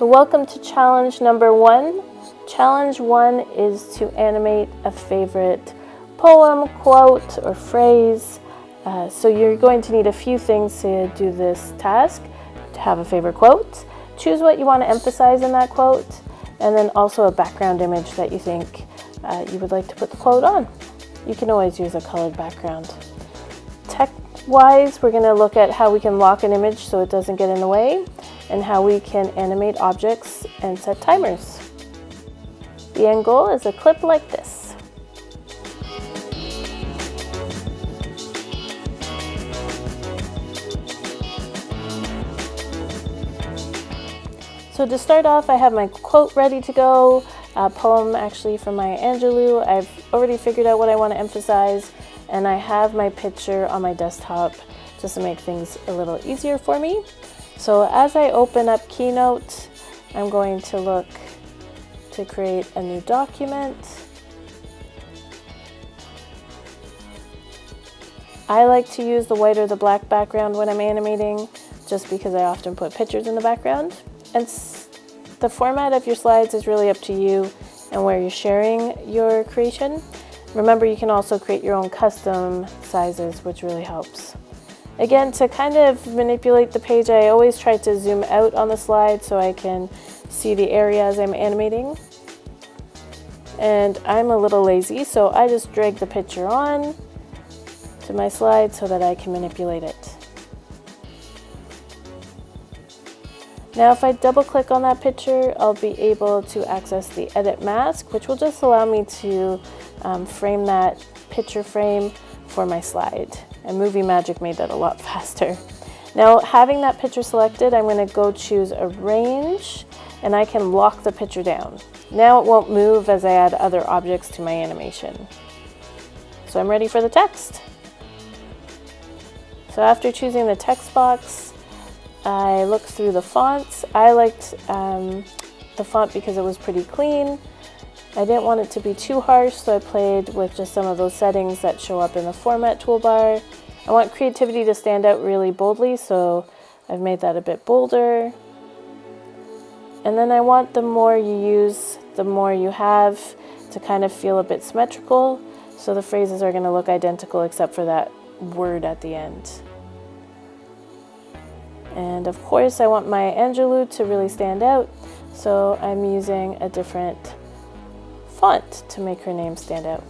So welcome to challenge number one. Challenge one is to animate a favorite poem, quote, or phrase. Uh, so you're going to need a few things to do this task. To have a favorite quote, choose what you want to emphasize in that quote, and then also a background image that you think uh, you would like to put the quote on. You can always use a colored background. Tech-wise, we're going to look at how we can lock an image so it doesn't get in the way, and how we can animate objects and set timers. The end goal is a clip like this. So to start off, I have my quote ready to go, a poem actually from Maya Angelou. I've already figured out what I want to emphasize, and I have my picture on my desktop just to make things a little easier for me. So as I open up Keynote, I'm going to look to create a new document. I like to use the white or the black background when I'm animating, just because I often put pictures in the background. And the format of your slides is really up to you and where you're sharing your creation. Remember, you can also create your own custom sizes, which really helps. Again, to kind of manipulate the page, I always try to zoom out on the slide so I can see the areas I'm animating. And I'm a little lazy, so I just drag the picture on to my slide so that I can manipulate it. Now if I double click on that picture, I'll be able to access the edit mask, which will just allow me to um, frame that picture frame for my slide. And Movie Magic made that a lot faster. Now having that picture selected, I'm gonna go choose arrange and I can lock the picture down. Now it won't move as I add other objects to my animation. So I'm ready for the text. So after choosing the text box, I looked through the fonts. I liked um, the font because it was pretty clean. I didn't want it to be too harsh, so I played with just some of those settings that show up in the format toolbar. I want creativity to stand out really boldly, so I've made that a bit bolder. And then I want the more you use, the more you have to kind of feel a bit symmetrical. So the phrases are going to look identical except for that word at the end. And of course I want Maya Angelou to really stand out, so I'm using a different font to make her name stand out.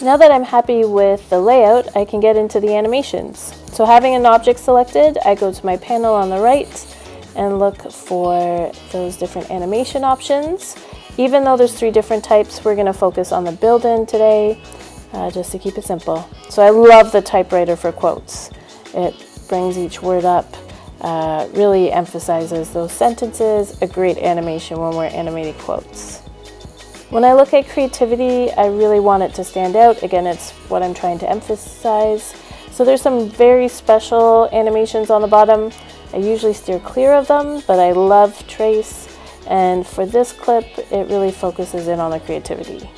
Now that I'm happy with the layout, I can get into the animations. So having an object selected, I go to my panel on the right and look for those different animation options. Even though there's three different types, we're gonna focus on the build-in today uh, just to keep it simple. So I love the typewriter for quotes. It brings each word up, uh, really emphasizes those sentences, a great animation when we're animating quotes. When I look at creativity, I really want it to stand out. Again, it's what I'm trying to emphasize. So there's some very special animations on the bottom. I usually steer clear of them, but I love trace. And for this clip, it really focuses in on the creativity.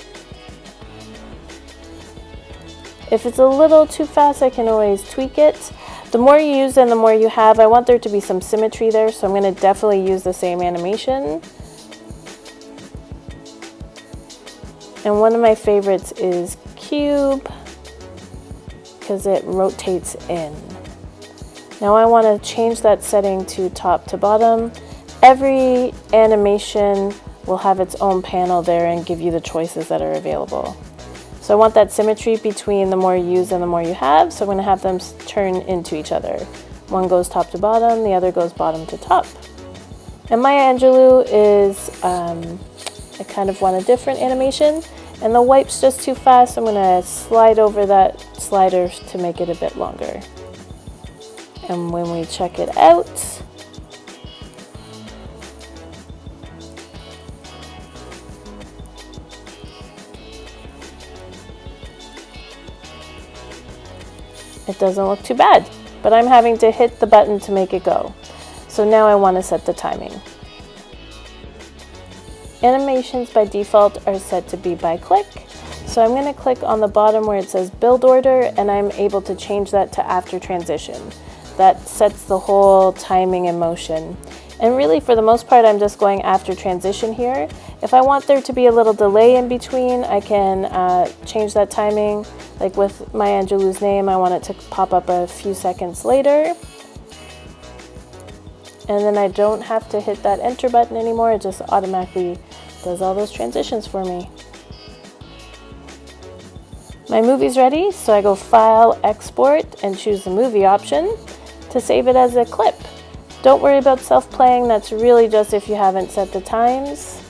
If it's a little too fast, I can always tweak it. The more you use and the more you have, I want there to be some symmetry there, so I'm going to definitely use the same animation. And one of my favorites is cube because it rotates in. Now I want to change that setting to top to bottom. Every animation will have its own panel there and give you the choices that are available. So I want that symmetry between the more you use and the more you have, so I'm going to have them turn into each other. One goes top to bottom, the other goes bottom to top. And Maya Angelou is, um, I kind of want a different animation, and the wipe's just too fast, I'm going to slide over that slider to make it a bit longer. And when we check it out, it doesn't look too bad, but I'm having to hit the button to make it go. So now I want to set the timing. Animations by default are set to be by click, so I'm going to click on the bottom where it says build order and I'm able to change that to after transition. that sets the whole timing in motion. And really, for the most part, I'm just going after transition here. If I want there to be a little delay in between, I can uh, change that timing. Like with Maya Angelou's name, I want it to pop up a few seconds later. And then I don't have to hit that enter button anymore. It just automatically does all those transitions for me. My movie's ready, so I go File, Export, and choose the movie option to save it as a clip. Don't worry about self-playing, that's really just if you haven't set the times.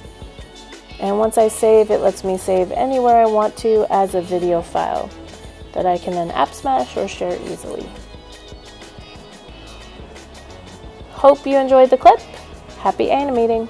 And once I save, it lets me save anywhere I want to as a video file that I can then app smash or share easily. Hope you enjoyed the clip. Happy animating!